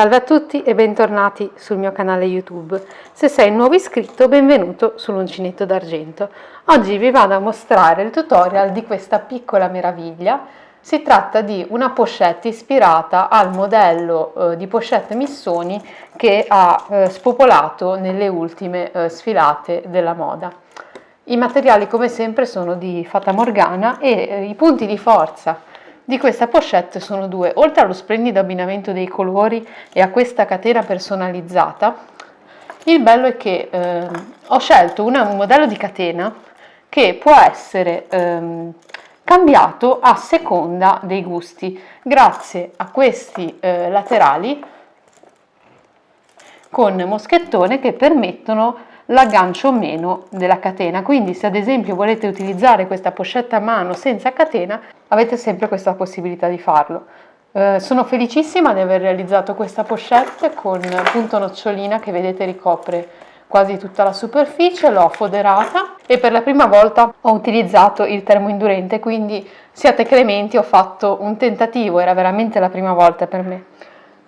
Salve a tutti e bentornati sul mio canale YouTube. Se sei nuovo iscritto, benvenuto sull'uncinetto d'argento. Oggi vi vado a mostrare il tutorial di questa piccola meraviglia. Si tratta di una pochette ispirata al modello eh, di pochette Missoni che ha eh, spopolato nelle ultime eh, sfilate della moda. I materiali come sempre sono di Fata Morgana e eh, i punti di forza di questa pochette sono due, oltre allo splendido abbinamento dei colori e a questa catena personalizzata, il bello è che eh, ho scelto una, un modello di catena che può essere ehm, cambiato a seconda dei gusti, grazie a questi eh, laterali con moschettone che permettono l'aggancio o meno della catena quindi se ad esempio volete utilizzare questa pochette a mano senza catena avete sempre questa possibilità di farlo eh, sono felicissima di aver realizzato questa pochette con punto nocciolina che vedete ricopre quasi tutta la superficie, l'ho foderata e per la prima volta ho utilizzato il termoindurente, quindi siate clementi, ho fatto un tentativo, era veramente la prima volta per me.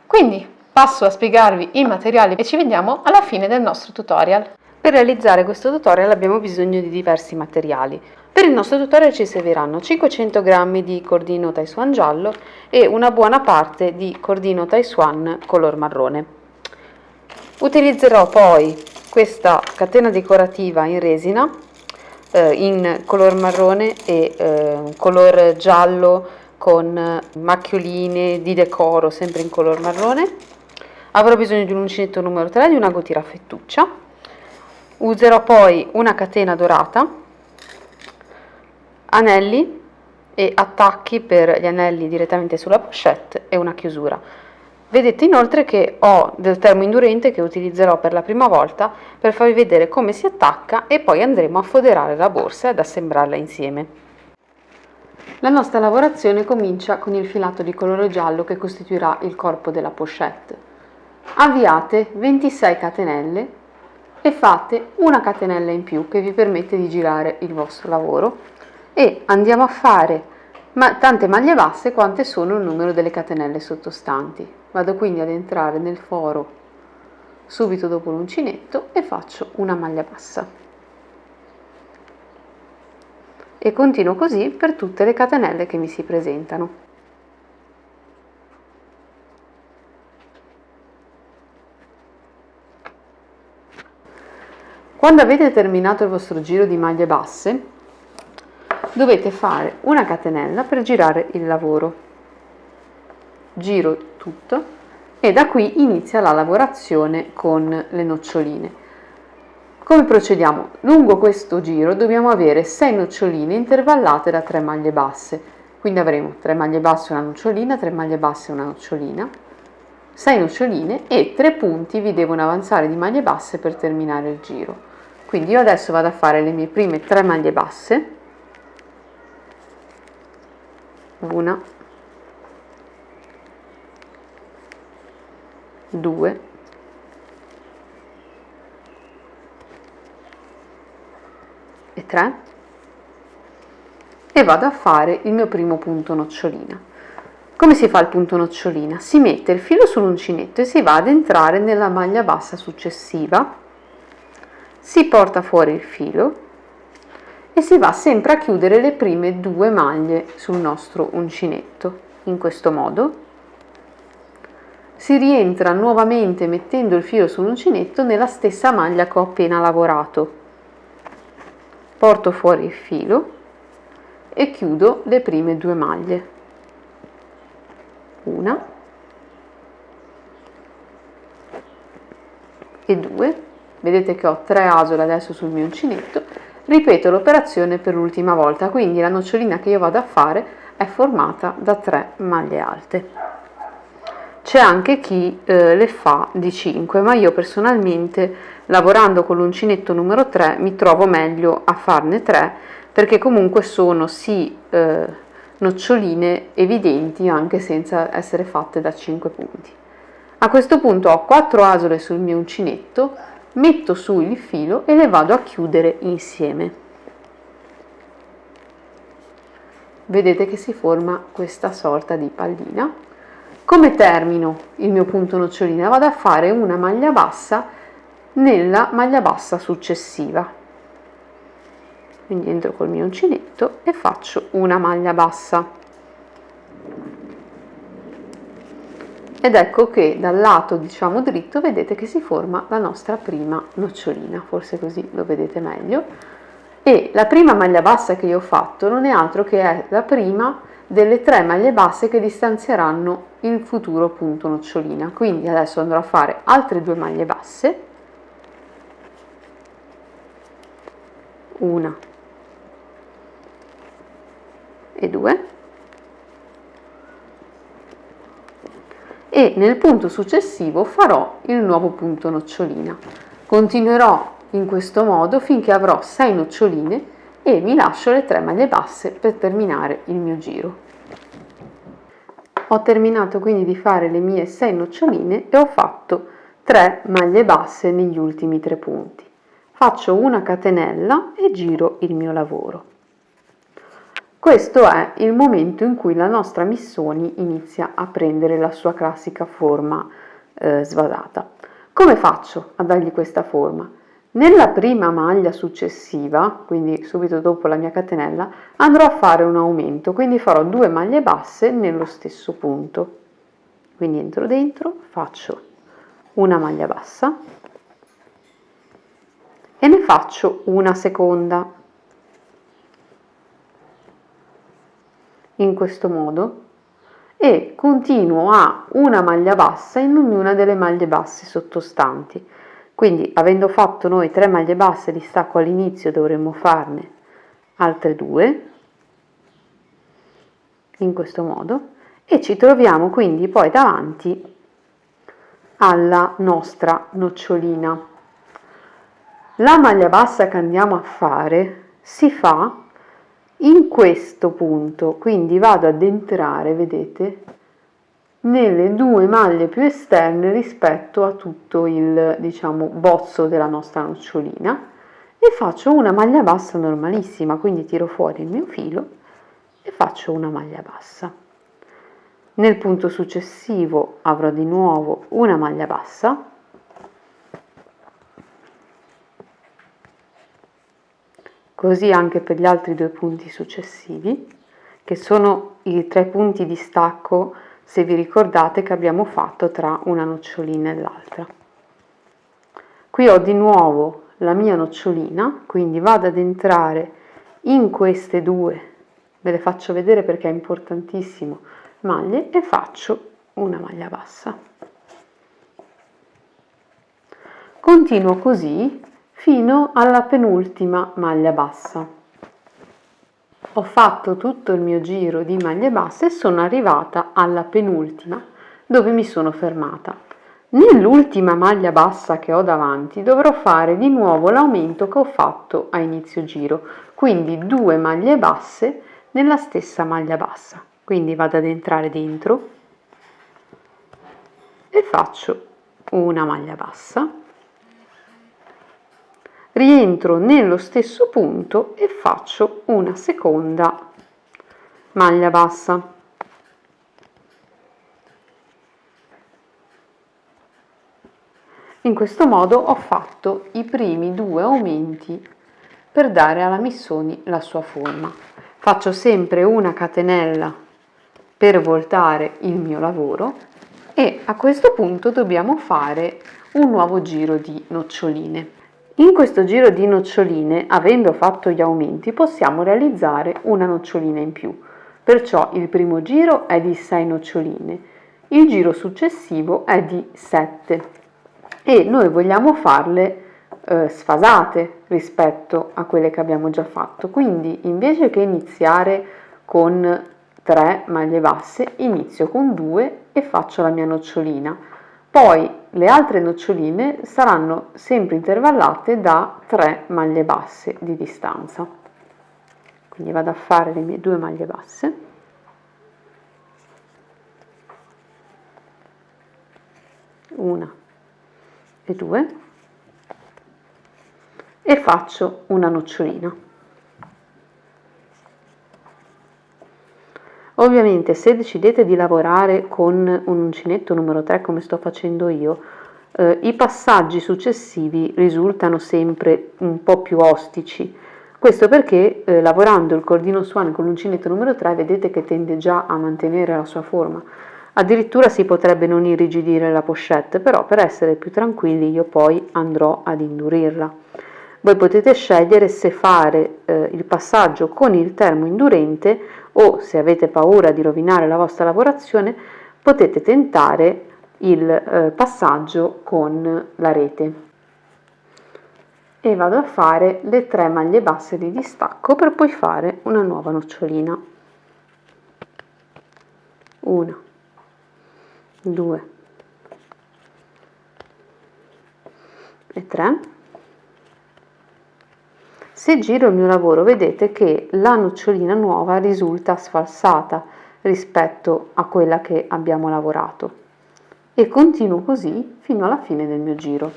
Quindi passo a spiegarvi i materiali e ci vediamo alla fine del nostro tutorial. Per realizzare questo tutorial abbiamo bisogno di diversi materiali. Per il nostro tutorial ci serviranno 500 g di cordino Taiswan giallo e una buona parte di cordino Taiswan color marrone. Utilizzerò poi questa catena decorativa in resina eh, in color marrone e eh, color giallo con macchioline di decoro sempre in color marrone. Avrò bisogno di un uncinetto numero 3 e di una gotira fettuccia userò poi una catena dorata anelli e attacchi per gli anelli direttamente sulla pochette e una chiusura. Vedete inoltre che ho del termo indurente che utilizzerò per la prima volta per farvi vedere come si attacca e poi andremo a foderare la borsa e ad assemblarla insieme. La nostra lavorazione comincia con il filato di colore giallo che costituirà il corpo della pochette. Avviate 26 catenelle e fate una catenella in più che vi permette di girare il vostro lavoro e andiamo a fare ma tante maglie basse quante sono il numero delle catenelle sottostanti. Vado quindi ad entrare nel foro subito dopo l'uncinetto e faccio una maglia bassa. E continuo così per tutte le catenelle che mi si presentano. Quando avete terminato il vostro giro di maglie basse, dovete fare una catenella per girare il lavoro. Giro tutto e da qui inizia la lavorazione con le noccioline. Come procediamo? Lungo questo giro dobbiamo avere 6 noccioline intervallate da 3 maglie basse. Quindi avremo 3 maglie basse, una nocciolina, 3 maglie basse, una nocciolina, 6 noccioline e 3 punti vi devono avanzare di maglie basse per terminare il giro quindi io adesso vado a fare le mie prime tre maglie basse. Una. Due. E tre. E vado a fare il mio primo punto nocciolina. Come si fa il punto nocciolina? Si mette il filo sull'uncinetto e si va ad entrare nella maglia bassa successiva si porta fuori il filo e si va sempre a chiudere le prime due maglie sul nostro uncinetto. In questo modo si rientra nuovamente mettendo il filo sull'uncinetto nella stessa maglia che ho appena lavorato. Porto fuori il filo e chiudo le prime due maglie. Una e due vedete che ho tre asole adesso sul mio uncinetto ripeto l'operazione per l'ultima volta quindi la nocciolina che io vado a fare è formata da tre maglie alte. C'è anche chi eh, le fa di 5 ma io personalmente lavorando con l'uncinetto numero 3 mi trovo meglio a farne 3 perché comunque sono sì eh, noccioline evidenti anche senza essere fatte da 5 punti. A questo punto ho 4 asole sul mio uncinetto metto su il filo e le vado a chiudere insieme vedete che si forma questa sorta di pallina Come termino il mio punto nocciolina? Vado a fare una maglia bassa nella maglia bassa successiva. Quindi entro col mio uncinetto e faccio una maglia bassa. Ed ecco che dal lato diciamo dritto vedete che si forma la nostra prima nocciolina forse così lo vedete meglio. E la prima maglia bassa che io ho fatto non è altro che è la prima delle tre maglie basse che distanzieranno il futuro punto nocciolina. Quindi adesso andrò a fare altre due maglie basse. Una e due e nel punto successivo farò il nuovo punto nocciolina. Continuerò in questo modo finché avrò 6 noccioline e mi lascio le 3 maglie basse per terminare il mio giro. Ho terminato quindi di fare le mie 6 noccioline e ho fatto 3 maglie basse negli ultimi 3 punti. Faccio una catenella e giro il mio lavoro. Questo è il momento in cui la nostra Missoni inizia a prendere la sua classica forma eh, svasata. Come faccio a dargli questa forma? Nella prima maglia successiva, quindi subito dopo la mia catenella, andrò a fare un aumento, quindi farò due maglie basse nello stesso punto. Quindi entro dentro, faccio una maglia bassa e ne faccio una seconda in questo modo e continuo a una maglia bassa in ognuna delle maglie basse sottostanti. Quindi avendo fatto noi tre maglie basse di stacco all'inizio dovremmo farne altre due in questo modo e ci troviamo quindi poi davanti alla nostra nocciolina. La maglia bassa che andiamo a fare si fa in questo punto. Quindi vado ad entrare vedete nelle due maglie più esterne rispetto a tutto il diciamo bozzo della nostra nocciolina e faccio una maglia bassa normalissima. Quindi tiro fuori il mio filo e faccio una maglia bassa. Nel punto successivo avrò di nuovo una maglia bassa così anche per gli altri due punti successivi che sono i tre punti di stacco se vi ricordate che abbiamo fatto tra una nocciolina e l'altra. Qui ho di nuovo la mia nocciolina quindi vado ad entrare in queste due. Ve le faccio vedere perché è importantissimo. Maglie e faccio una maglia bassa. Continuo così fino alla penultima maglia bassa. Ho fatto tutto il mio giro di maglie basse e sono arrivata alla penultima dove mi sono fermata. Nell'ultima maglia bassa che ho davanti dovrò fare di nuovo l'aumento che ho fatto a inizio giro, quindi due maglie basse nella stessa maglia bassa. Quindi vado ad entrare dentro e faccio una maglia bassa rientro nello stesso punto e faccio una seconda maglia bassa. In questo modo ho fatto i primi due aumenti per dare alla missoni la sua forma. Faccio sempre una catenella per voltare il mio lavoro e a questo punto dobbiamo fare un nuovo giro di noccioline in questo giro di noccioline, avendo fatto gli aumenti, possiamo realizzare una nocciolina in più. Perciò il primo giro è di 6 noccioline, il giro successivo è di 7 e noi vogliamo farle eh, sfasate rispetto a quelle che abbiamo già fatto. Quindi invece che iniziare con 3 maglie basse, inizio con 2 e faccio la mia nocciolina poi le altre noccioline saranno sempre intervallate da 3 maglie basse di distanza. Quindi vado a fare le mie due maglie basse. Una e due e faccio una nocciolina. Ovviamente se decidete di lavorare con un uncinetto numero 3 come sto facendo io, eh, i passaggi successivi risultano sempre un po' più ostici. Questo perché eh, lavorando il cordino suono con l'uncinetto numero 3 vedete che tende già a mantenere la sua forma. Addirittura si potrebbe non irrigidire la pochette, però per essere più tranquilli io poi andrò ad indurirla. Voi potete scegliere se fare eh, il passaggio con il termo indurente o se avete paura di rovinare la vostra lavorazione potete tentare il eh, passaggio con la rete. E vado a fare le tre maglie basse di distacco per poi fare una nuova nocciolina. Una due e tre se giro il mio lavoro vedete che la nocciolina nuova risulta sfalsata rispetto a quella che abbiamo lavorato e continuo così fino alla fine del mio giro.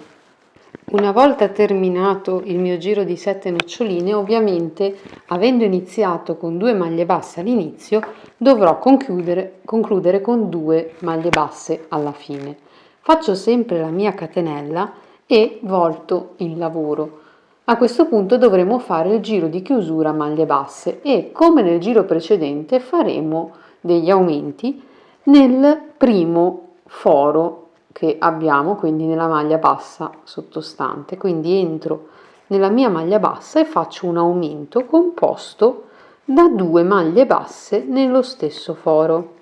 Una volta terminato il mio giro di 7 noccioline, ovviamente avendo iniziato con due maglie basse all'inizio, dovrò concludere, concludere con due maglie basse alla fine. Faccio sempre la mia catenella e volto il lavoro. A questo punto dovremo fare il giro di chiusura a maglie basse e come nel giro precedente faremo degli aumenti nel primo foro che abbiamo, quindi nella maglia bassa sottostante. Quindi entro nella mia maglia bassa e faccio un aumento composto da due maglie basse nello stesso foro.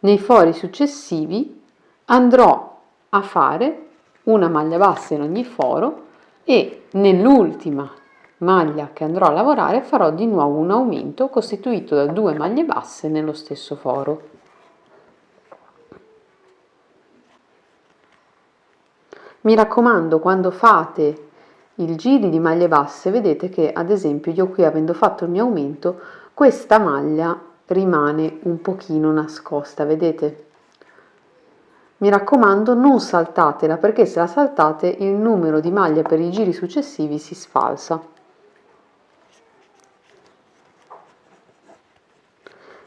Nei fori successivi andrò a fare una maglia bassa in ogni foro e nell'ultima maglia che andrò a lavorare farò di nuovo un aumento costituito da due maglie basse nello stesso foro. Mi raccomando, quando fate il giri di maglie basse, vedete che ad esempio io qui avendo fatto il mio aumento, questa maglia rimane un pochino nascosta, vedete? Mi raccomando non saltatela perché se la saltate il numero di maglie per i giri successivi si sfalsa.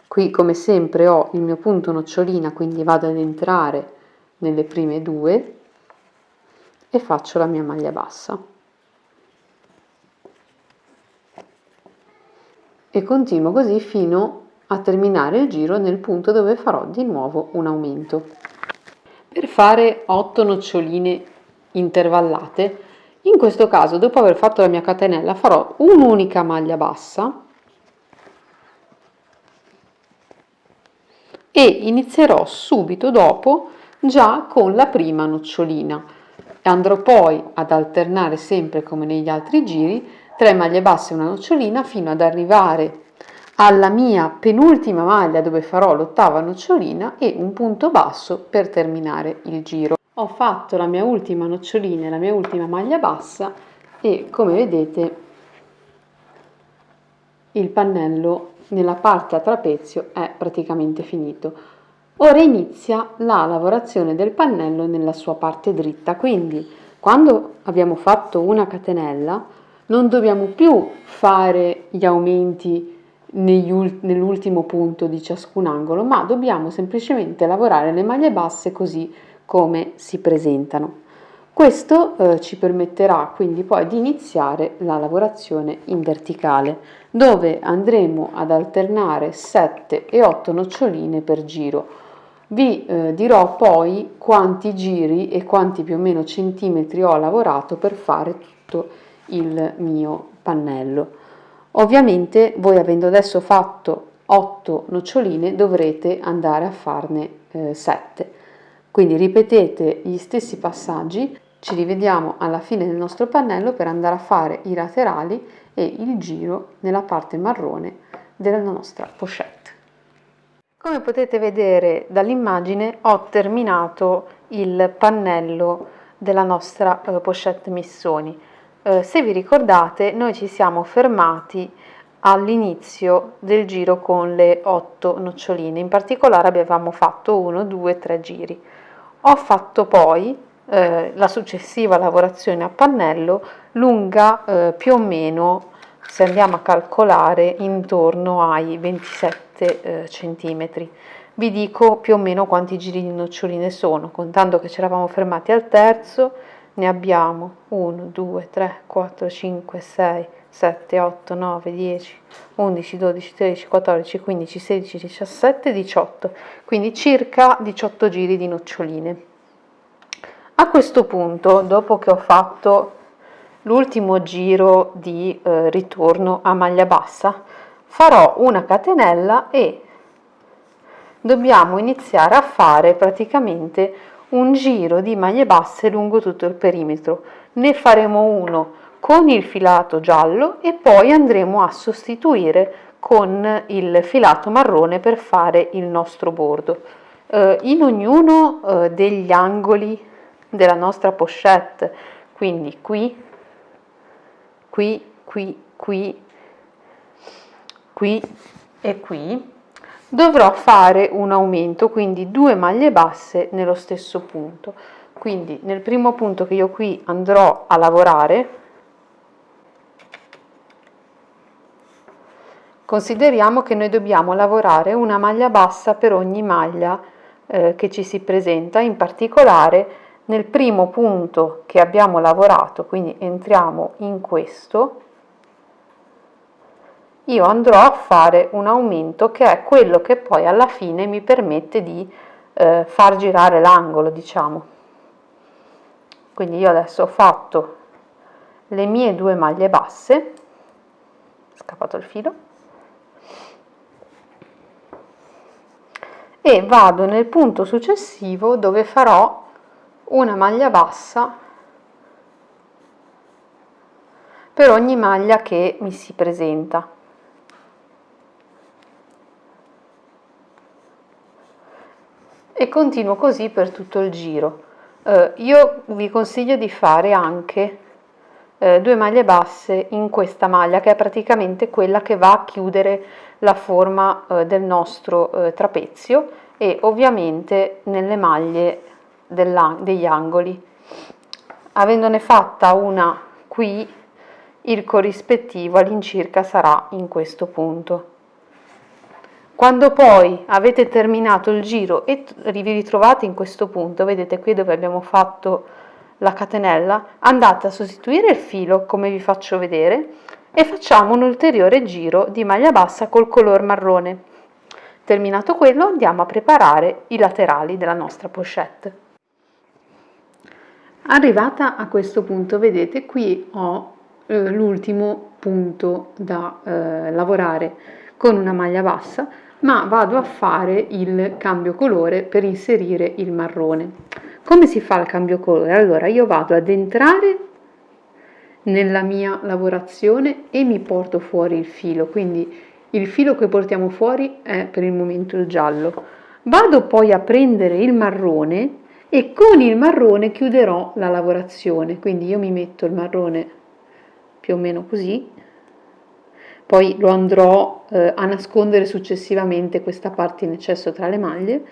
Qui come sempre ho il mio punto nocciolina quindi vado ad entrare nelle prime due e faccio la mia maglia bassa. E continuo così fino a terminare il giro nel punto dove farò di nuovo un aumento per fare 8 noccioline intervallate. In questo caso dopo aver fatto la mia catenella farò un'unica maglia bassa e inizierò subito dopo già con la prima nocciolina. Andrò poi ad alternare sempre come negli altri giri 3 maglie basse e una nocciolina fino ad arrivare alla mia penultima maglia dove farò l'ottava nocciolina e un punto basso per terminare il giro. Ho fatto la mia ultima nocciolina e la mia ultima maglia bassa e come vedete il pannello nella parte a trapezio è praticamente finito. Ora inizia la lavorazione del pannello nella sua parte dritta, quindi quando abbiamo fatto una catenella non dobbiamo più fare gli aumenti nell'ultimo punto di ciascun angolo, ma dobbiamo semplicemente lavorare le maglie basse così come si presentano. Questo eh, ci permetterà quindi poi di iniziare la lavorazione in verticale, dove andremo ad alternare 7 e 8 noccioline per giro. Vi eh, dirò poi quanti giri e quanti più o meno centimetri ho lavorato per fare tutto il mio pannello. Ovviamente voi avendo adesso fatto 8 noccioline dovrete andare a farne eh, 7. Quindi ripetete gli stessi passaggi, ci rivediamo alla fine del nostro pannello per andare a fare i laterali e il giro nella parte marrone della nostra pochette. Come potete vedere dall'immagine ho terminato il pannello della nostra eh, pochette missoni. Eh, se vi ricordate noi ci siamo fermati all'inizio del giro con le otto noccioline, in particolare abbiamo fatto uno, due, tre giri. Ho fatto poi eh, la successiva lavorazione a pannello lunga eh, più o meno se andiamo a calcolare intorno ai 27 eh, centimetri vi dico più o meno quanti giri di noccioline sono contando che ci eravamo fermati al terzo ne abbiamo 1 2 3 4 5 6 7 8 9 10 11 12 13 14 15 16 17 18 quindi circa 18 giri di noccioline. A questo punto dopo che ho fatto l'ultimo giro di eh, ritorno a maglia bassa farò una catenella e dobbiamo iniziare a fare praticamente un giro di maglie basse lungo tutto il perimetro. Ne faremo uno con il filato giallo e poi andremo a sostituire con il filato marrone per fare il nostro bordo. Eh, in ognuno eh, degli angoli della nostra pochette. Quindi qui qui, qui, qui, qui e qui, dovrò fare un aumento, quindi due maglie basse nello stesso punto. Quindi nel primo punto che io qui andrò a lavorare, consideriamo che noi dobbiamo lavorare una maglia bassa per ogni maglia eh, che ci si presenta, in particolare nel primo punto che abbiamo lavorato, quindi entriamo in questo, io andrò a fare un aumento che è quello che poi alla fine mi permette di eh, far girare l'angolo, diciamo. Quindi io adesso ho fatto le mie due maglie basse, scappato il filo, e vado nel punto successivo dove farò una maglia bassa per ogni maglia che mi si presenta. E continuo così per tutto il giro. Eh, io vi consiglio di fare anche eh, due maglie basse in questa maglia che è praticamente quella che va a chiudere la forma eh, del nostro eh, trapezio e ovviamente nelle maglie degli angoli. Avendone fatta una qui, il corrispettivo all'incirca sarà in questo punto. Quando poi avete terminato il giro e vi ritrovate in questo punto, vedete qui dove abbiamo fatto la catenella, andate a sostituire il filo come vi faccio vedere e facciamo un ulteriore giro di maglia bassa col color marrone. Terminato quello andiamo a preparare i laterali della nostra pochette. Arrivata a questo punto, vedete, qui ho eh, l'ultimo punto da eh, lavorare con una maglia bassa, ma vado a fare il cambio colore per inserire il marrone. Come si fa il cambio colore? Allora, io vado ad entrare nella mia lavorazione e mi porto fuori il filo, quindi il filo che portiamo fuori è per il momento il giallo. Vado poi a prendere il marrone e con il marrone chiuderò la lavorazione quindi io mi metto il marrone più o meno così poi lo andrò eh, a nascondere successivamente questa parte in eccesso tra le maglie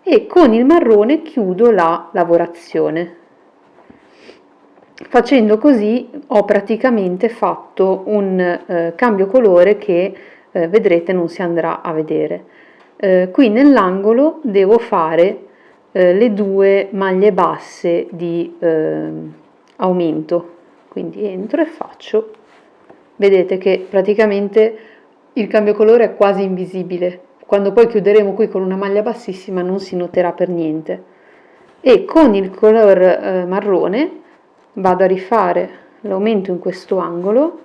e con il marrone chiudo la lavorazione. Facendo così ho praticamente fatto un eh, cambio colore che eh, vedrete non si andrà a vedere. Eh, qui nell'angolo devo fare eh, le due maglie basse di eh, aumento. Quindi entro e faccio vedete che praticamente il cambio colore è quasi invisibile. Quando poi chiuderemo qui con una maglia bassissima non si noterà per niente. E con il color eh, marrone vado a rifare l'aumento in questo angolo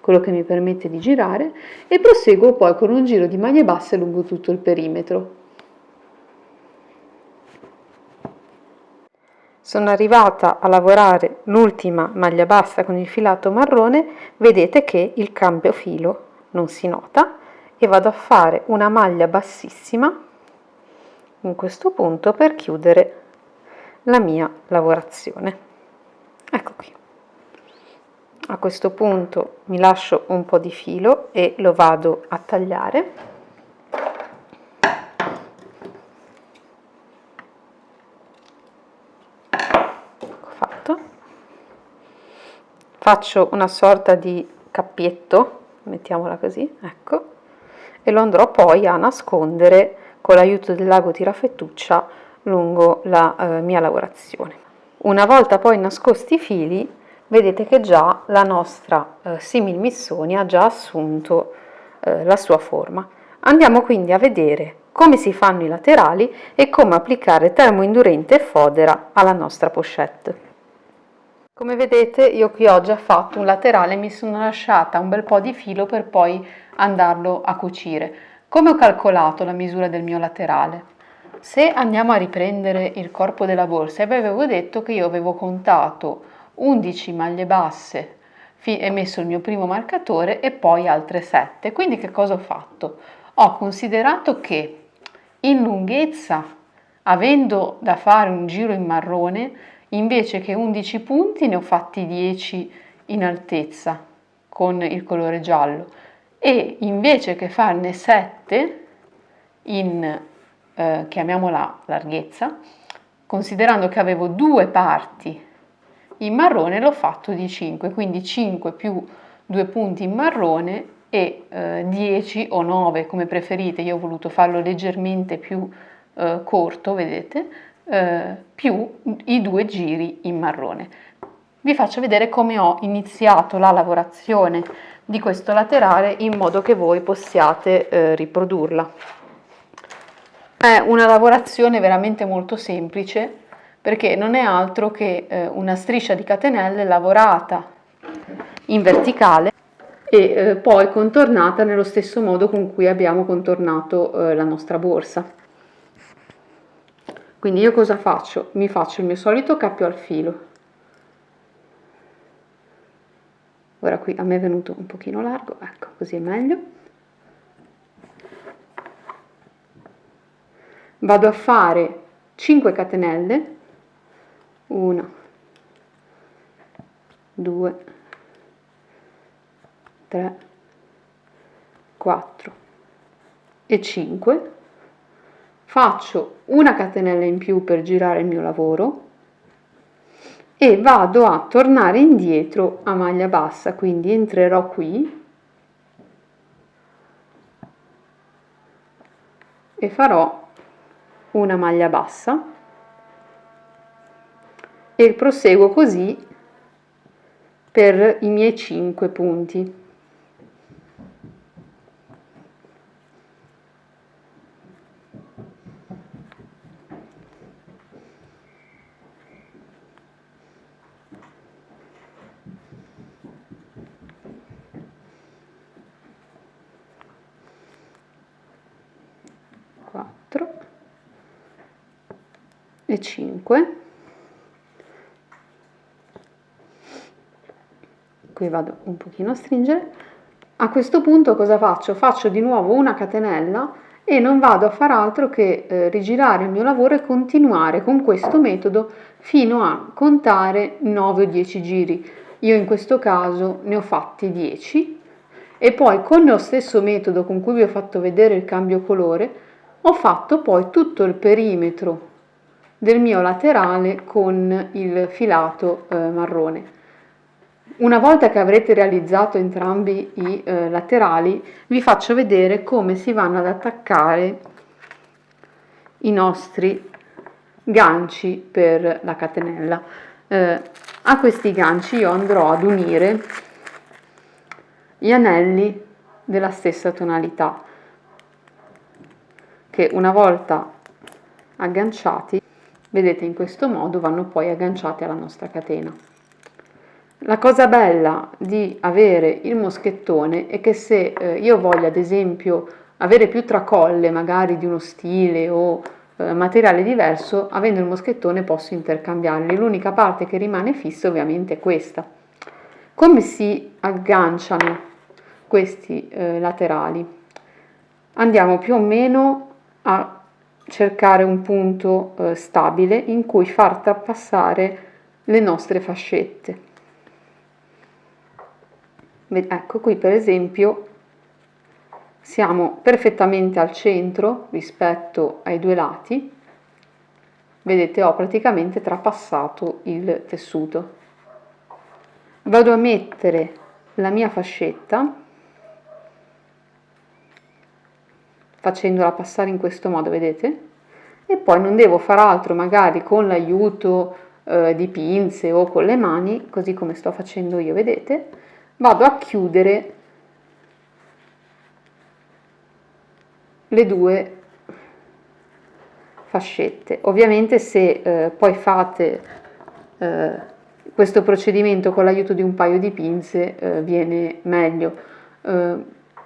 quello che mi permette di girare e proseguo poi con un giro di maglie basse lungo tutto il perimetro sono arrivata a lavorare l'ultima maglia bassa con il filato marrone vedete che il cambio filo non si nota e vado a fare una maglia bassissima in questo punto per chiudere la mia lavorazione. Ecco qui. A questo punto mi lascio un po di filo e lo vado a tagliare faccio una sorta di cappino graffietto, mettiamola così, ecco, e lo andrò poi a nascondere con l'aiuto del lago tirafettuccia lungo la eh, mia lavorazione. Una volta poi nascosti i fili, vedete che già la nostra eh, simil missonia ha già assunto eh, la sua forma. Andiamo quindi a vedere come si fanno i laterali e come applicare termoindurente e fodera alla nostra pochette. Come vedete io qui ho già fatto un laterale, mi sono lasciata un bel po' di filo per poi andarlo a cucire. Come ho calcolato la misura del mio laterale? Se andiamo a riprendere il corpo della borsa, vi avevo detto che io avevo contato 11 maglie basse e messo il mio primo marcatore e poi altre 7. Quindi che cosa ho fatto? Ho considerato che in lunghezza, avendo da fare un giro in marrone, invece che 11 punti ne ho fatti 10 in altezza con il colore giallo. E invece che farne 7 in, eh, chiamiamola larghezza, considerando che avevo due parti in marrone l'ho fatto di 5, quindi 5 più 2 punti in marrone e eh, 10 o 9 come preferite, io ho voluto farlo leggermente più eh, corto, vedete, eh, più i due giri in marrone. Vi faccio vedere come ho iniziato la lavorazione di questo laterale in modo che voi possiate eh, riprodurla. È una lavorazione veramente molto semplice perché non è altro che eh, una striscia di catenelle lavorata in verticale e eh, poi contornata nello stesso modo con cui abbiamo contornato eh, la nostra borsa. Quindi io cosa faccio? Mi faccio il mio solito cappio al filo. Ora qui a me è venuto un pochino largo, ecco, così è meglio. Vado a fare 5 catenelle, 1, 2, 3, 4 e 5 faccio una catenella in più per girare il mio lavoro e vado a tornare indietro a maglia bassa quindi entrerò qui e farò una maglia bassa e proseguo così per i miei 5 punti 4 e 5 qui vado un pochino a stringere. A questo punto cosa faccio? Faccio di nuovo una catenella e non vado a far altro che eh, rigirare il mio lavoro e continuare con questo metodo fino a contare 9 o 10 giri. Io in questo caso ne ho fatti 10 e poi con lo stesso metodo con cui vi ho fatto vedere il cambio colore ho fatto poi tutto il perimetro del mio laterale con il filato eh, marrone. Una volta che avrete realizzato entrambi i eh, laterali vi faccio vedere come si vanno ad attaccare i nostri ganci per la catenella. Eh, a questi ganci io andrò ad unire gli anelli della stessa tonalità che una volta agganciati, vedete in questo modo vanno poi agganciati alla nostra catena. La cosa bella di avere il moschettone è che se eh, io voglio ad esempio avere più tracolle magari di uno stile o eh, materiale diverso, avendo il moschettone posso intercambiarli. L'unica parte che rimane fissa ovviamente è questa. Come si agganciano questi eh, laterali? Andiamo più o meno a cercare un punto eh, stabile in cui far trapassare le nostre fascette. Ecco qui per esempio siamo perfettamente al centro rispetto ai due lati, vedete ho praticamente trapassato il tessuto. Vado a mettere la mia fascetta facendola passare in questo modo, vedete? E poi non devo far altro magari con l'aiuto eh, di pinze o con le mani, così come sto facendo io, vedete? Vado a chiudere le due fascette. Ovviamente se eh, poi fate eh, questo procedimento con l'aiuto di un paio di pinze eh, viene meglio.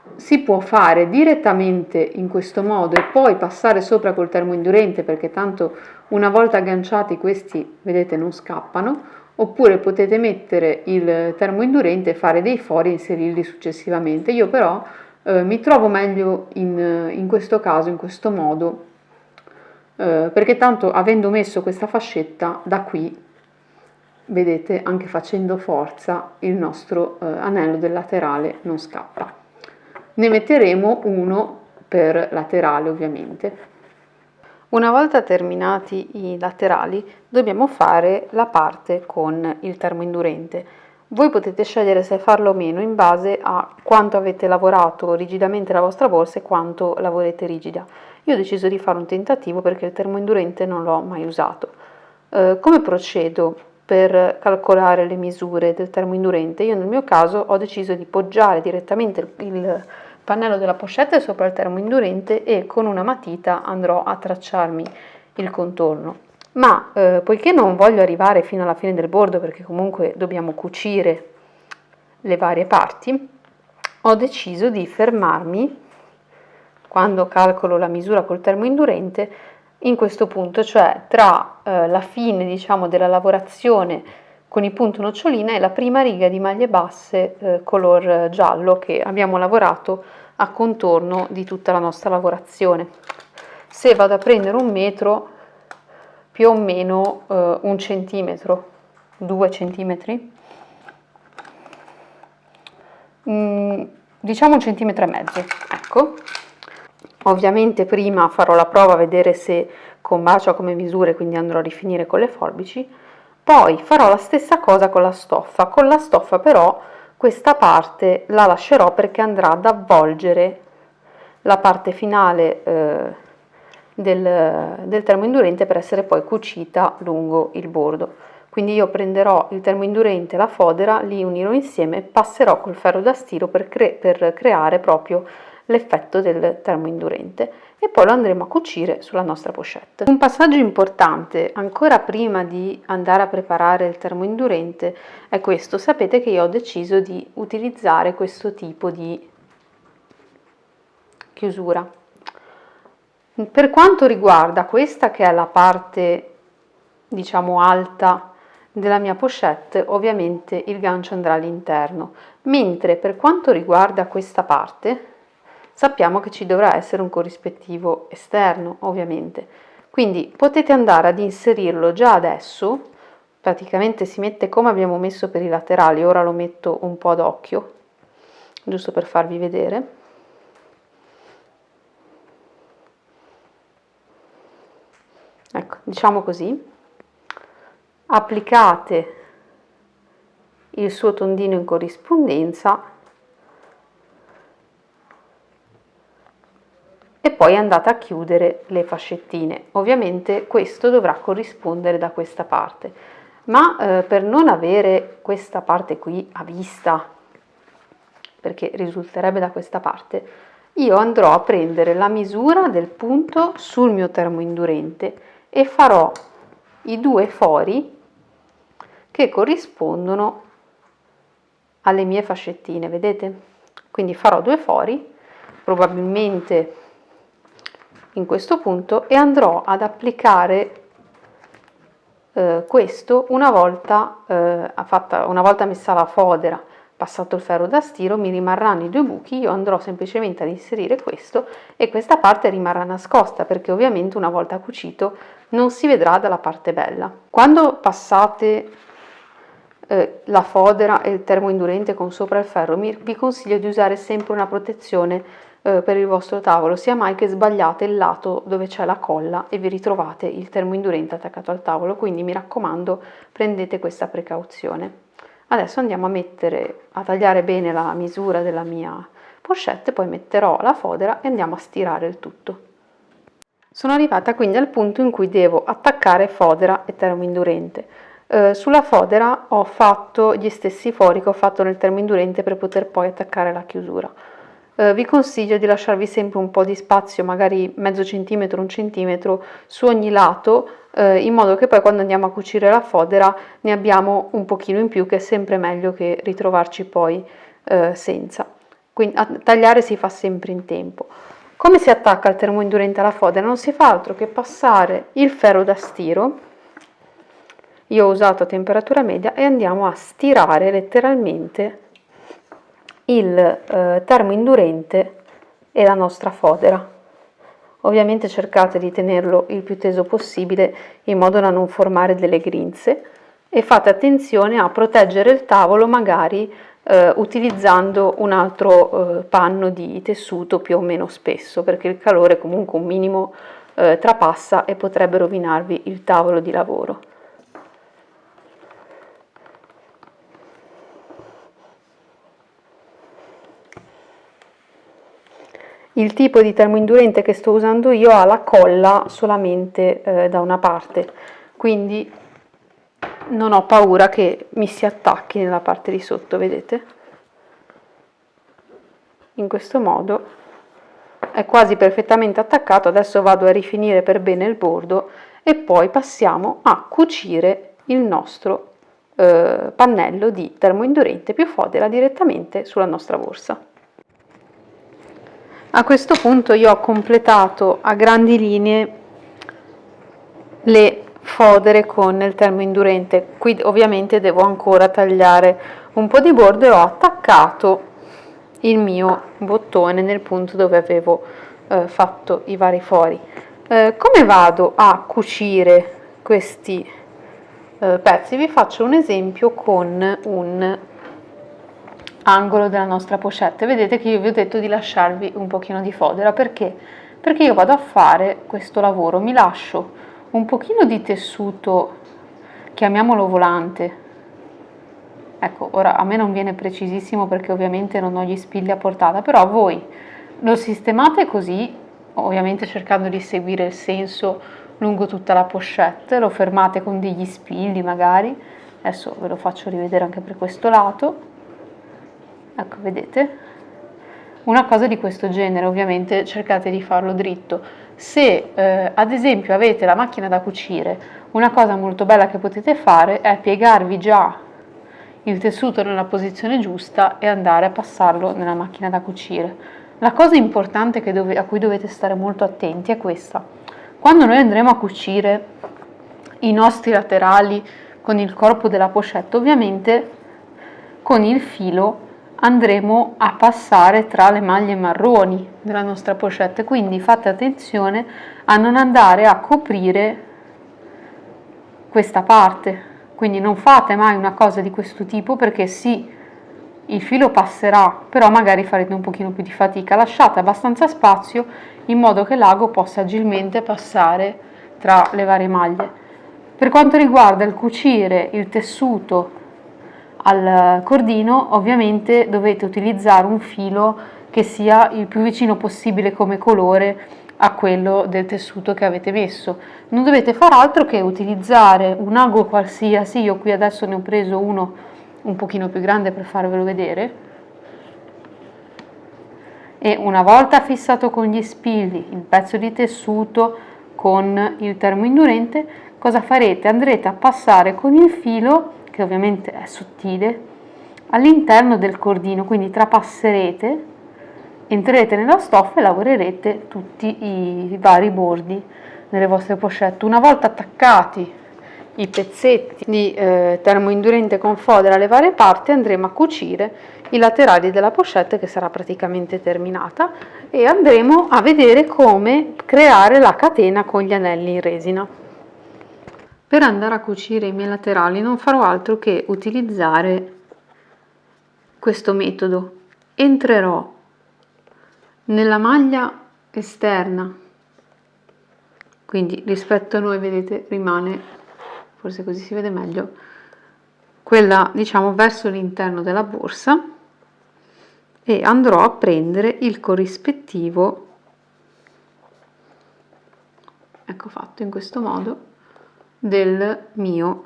Eh, si può fare direttamente in questo modo e poi passare sopra col termoindurente perché tanto una volta agganciati questi vedete non scappano oppure potete mettere il termoindurente e fare dei fori e inserirli successivamente. Io però eh, mi trovo meglio in, in, questo caso in questo modo eh, perché tanto avendo messo questa fascetta da qui vedete anche facendo forza il nostro eh, anello del laterale non scappa ne metteremo uno per laterale ovviamente. Una volta terminati i laterali dobbiamo fare la parte con il termoindurente. Voi potete scegliere se farlo o meno in base a quanto avete lavorato rigidamente la vostra borsa e quanto la volete rigida. Io ho deciso di fare un tentativo perché il termoindurente non l'ho mai usato. Eh, come procedo per calcolare le misure del termoindurente? Io nel mio caso ho deciso di poggiare direttamente il pannello della pochette sopra il termo indurente e con una matita andrò a tracciarmi il contorno. Ma eh, poiché non voglio arrivare fino alla fine del bordo perché comunque dobbiamo cucire le varie parti, ho deciso di fermarmi quando calcolo la misura col termo indurente in questo punto, cioè tra eh, la fine diciamo della lavorazione con i punti nocciolina e la prima riga di maglie basse eh, color giallo che abbiamo lavorato a contorno di tutta la nostra lavorazione. Se vado a prendere un metro, più o meno eh, un centimetro, due centimetri, mm, diciamo un centimetro e mezzo, ecco. Ovviamente prima farò la prova a vedere se combacia come misure, quindi andrò a rifinire con le forbici, poi farò la stessa cosa con la stoffa, con la stoffa però questa parte la lascerò perché andrà ad avvolgere la parte finale eh, del, del termoindurente per essere poi cucita lungo il bordo. Quindi io prenderò il termoindurente e la fodera, li unirò insieme, passerò col ferro da stiro per, cre per creare proprio l'effetto del termoindurente e poi lo andremo a cucire sulla nostra pochette. Un passaggio importante ancora prima di andare a preparare il termoindurente è questo, sapete che io ho deciso di utilizzare questo tipo di chiusura. Per quanto riguarda questa che è la parte diciamo alta della mia pochette ovviamente il gancio andrà all'interno mentre per quanto riguarda questa parte sappiamo che ci dovrà essere un corrispettivo esterno ovviamente. Quindi potete andare ad inserirlo già adesso. Praticamente si mette come abbiamo messo per i laterali ora lo metto un po' ad occhio giusto per farvi vedere. Ecco diciamo così. Applicate il suo tondino in corrispondenza e poi andate a chiudere le fascettine. Ovviamente questo dovrà corrispondere da questa parte, ma eh, per non avere questa parte qui a vista, perché risulterebbe da questa parte, io andrò a prendere la misura del punto sul mio termoindurente e farò i due fori che corrispondono alle mie fascettine, vedete? Quindi farò due fori, probabilmente in questo punto e andrò ad applicare eh, questo una volta, eh, fatta, una volta messa la fodera. Passato il ferro da stiro mi rimarranno i due buchi io andrò semplicemente ad inserire questo e questa parte rimarrà nascosta perché ovviamente una volta cucito non si vedrà dalla parte bella. Quando passate eh, la fodera e il termoindurente con sopra il ferro vi consiglio di usare sempre una protezione eh, per il vostro tavolo, sia mai che sbagliate il lato dove c'è la colla e vi ritrovate il termoindurente attaccato al tavolo, quindi mi raccomando prendete questa precauzione. Adesso andiamo a mettere, a tagliare bene la misura della mia pochette, poi metterò la fodera e andiamo a stirare il tutto. Sono arrivata quindi al punto in cui devo attaccare fodera e termoindurente. Eh, sulla fodera ho fatto gli stessi fori che ho fatto nel termoindurente per poter poi attaccare la chiusura. Eh, vi consiglio di lasciarvi sempre un po' di spazio, magari mezzo centimetro, un centimetro su ogni lato, eh, in modo che poi quando andiamo a cucire la fodera ne abbiamo un pochino in più, che è sempre meglio che ritrovarci poi eh, senza. Quindi a tagliare si fa sempre in tempo. Come si attacca il termoindurente alla fodera? Non si fa altro che passare il ferro da stiro, io ho usato a temperatura media, e andiamo a stirare letteralmente il eh, termoindurente e la nostra fodera. Ovviamente cercate di tenerlo il più teso possibile in modo da non formare delle grinze e fate attenzione a proteggere il tavolo magari eh, utilizzando un altro eh, panno di tessuto più o meno spesso perché il calore comunque un minimo eh, trapassa e potrebbe rovinarvi il tavolo di lavoro. Il tipo di termoindurente che sto usando io ha la colla solamente eh, da una parte, quindi non ho paura che mi si attacchi nella parte di sotto, vedete? In questo modo è quasi perfettamente attaccato, adesso vado a rifinire per bene il bordo e poi passiamo a cucire il nostro eh, pannello di termoindurente più fodera direttamente sulla nostra borsa. A questo punto io ho completato a grandi linee le fodere con il termoindurente. Qui ovviamente devo ancora tagliare un po' di bordo e ho attaccato il mio bottone nel punto dove avevo eh, fatto i vari fori. Eh, come vado a cucire questi eh, pezzi? Vi faccio un esempio con un angolo della nostra pochette. Vedete che io vi ho detto di lasciarvi un pochino di fodera, perché? Perché io vado a fare questo lavoro, mi lascio un pochino di tessuto, chiamiamolo volante, ecco, ora a me non viene precisissimo perché ovviamente non ho gli spilli a portata, però voi lo sistemate così, ovviamente cercando di seguire il senso lungo tutta la pochette, lo fermate con degli spilli magari, adesso ve lo faccio rivedere anche per questo lato, ecco vedete? Una cosa di questo genere ovviamente cercate di farlo dritto. Se eh, ad esempio avete la macchina da cucire una cosa molto bella che potete fare è piegarvi già il tessuto nella posizione giusta e andare a passarlo nella macchina da cucire. La cosa importante dove, a cui dovete stare molto attenti è questa. Quando noi andremo a cucire i nostri laterali con il corpo della pochette ovviamente con il filo andremo a passare tra le maglie marroni della nostra pochette. Quindi fate attenzione a non andare a coprire questa parte. Quindi non fate mai una cosa di questo tipo perché sì il filo passerà però magari farete un pochino più di fatica. Lasciate abbastanza spazio in modo che l'ago possa agilmente passare tra le varie maglie. Per quanto riguarda il cucire il tessuto al cordino ovviamente dovete utilizzare un filo che sia il più vicino possibile come colore a quello del tessuto che avete messo. Non dovete far altro che utilizzare un ago qualsiasi. Io qui adesso ne ho preso uno un pochino più grande per farvelo vedere. E una volta fissato con gli spilli il pezzo di tessuto con il termoindurente cosa farete? Andrete a passare con il filo che ovviamente è sottile, all'interno del cordino, quindi trapasserete, entrerete nella stoffa e lavorerete tutti i vari bordi delle vostre pochette. Una volta attaccati i pezzetti di eh, termoindurente con fodera alle varie parti andremo a cucire i laterali della pochette che sarà praticamente terminata e andremo a vedere come creare la catena con gli anelli in resina. Per andare a cucire i miei laterali non farò altro che utilizzare questo metodo. Entrerò nella maglia esterna, quindi rispetto a noi vedete rimane, forse così si vede meglio, quella diciamo verso l'interno della borsa e andrò a prendere il corrispettivo. Ecco fatto in questo modo del mio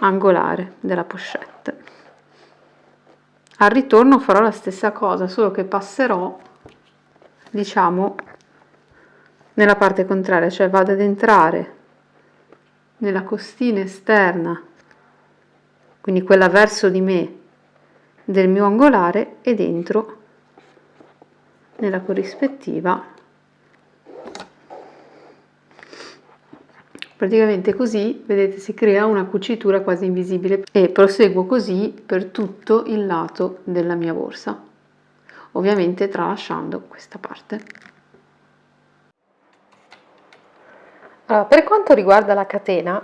angolare della pochette. Al ritorno farò la stessa cosa solo che passerò diciamo nella parte contraria cioè vado ad entrare nella costina esterna, quindi quella verso di me del mio angolare e dentro nella corrispettiva praticamente così vedete si crea una cucitura quasi invisibile e proseguo così per tutto il lato della mia borsa ovviamente tralasciando questa parte. Allora, per quanto riguarda la catena,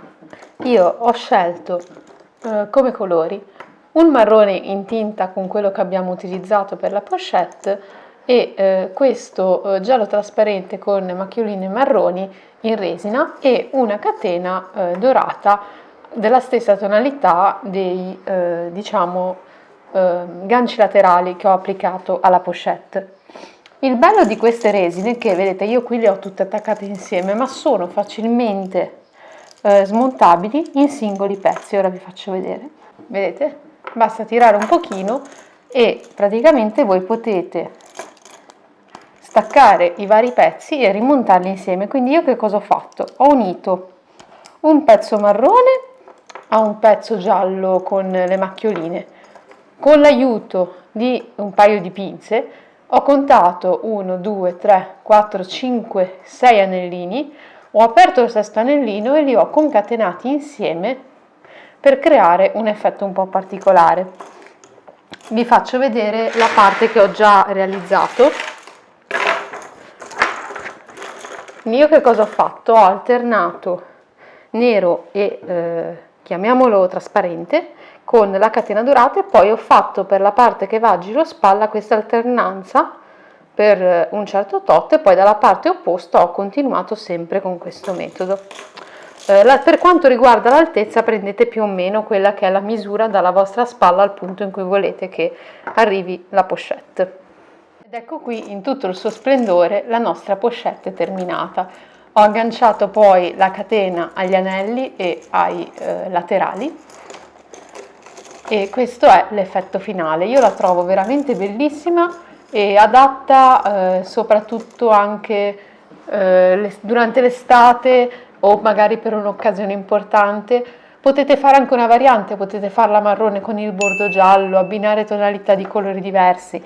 io ho scelto eh, come colori un marrone in tinta con quello che abbiamo utilizzato per la pochette e eh, questo eh, giallo trasparente con macchioline marroni in resina e una catena eh, dorata della stessa tonalità dei eh, diciamo eh, ganci laterali che ho applicato alla pochette. Il bello di queste resine che vedete io qui le ho tutte attaccate insieme ma sono facilmente eh, smontabili in singoli pezzi, ora vi faccio vedere. Vedete? Basta tirare un pochino e praticamente voi potete staccare i vari pezzi e rimontarli insieme. Quindi io che cosa ho fatto? Ho unito un pezzo marrone a un pezzo giallo con le macchioline. Con l'aiuto di un paio di pinze ho contato 1, 2, 3, 4, 5, 6 anellini, ho aperto il sesto anellino e li ho concatenati insieme per creare un effetto un po' particolare. Vi faccio vedere la parte che ho già realizzato. Io che cosa ho fatto? Ho alternato nero e eh, chiamiamolo trasparente con la catena dorata e poi ho fatto per la parte che va a giro spalla questa alternanza per un certo tot e poi dalla parte opposta ho continuato sempre con questo metodo. Eh, la, per quanto riguarda l'altezza prendete più o meno quella che è la misura dalla vostra spalla al punto in cui volete che arrivi la pochette. Ed ecco qui in tutto il suo splendore la nostra pochette terminata. Ho agganciato poi la catena agli anelli e ai eh, laterali e questo è l'effetto finale. Io la trovo veramente bellissima e adatta eh, soprattutto anche eh, durante l'estate o magari per un'occasione importante. Potete fare anche una variante, potete farla marrone con il bordo giallo, abbinare tonalità di colori diversi.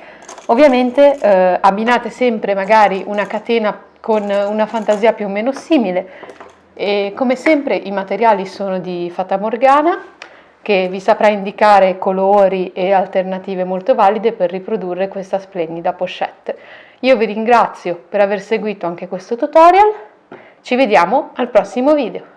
Ovviamente eh, abbinate sempre magari una catena con una fantasia più o meno simile e come sempre i materiali sono di Fata Morgana che vi saprà indicare colori e alternative molto valide per riprodurre questa splendida pochette. Io vi ringrazio per aver seguito anche questo tutorial, ci vediamo al prossimo video.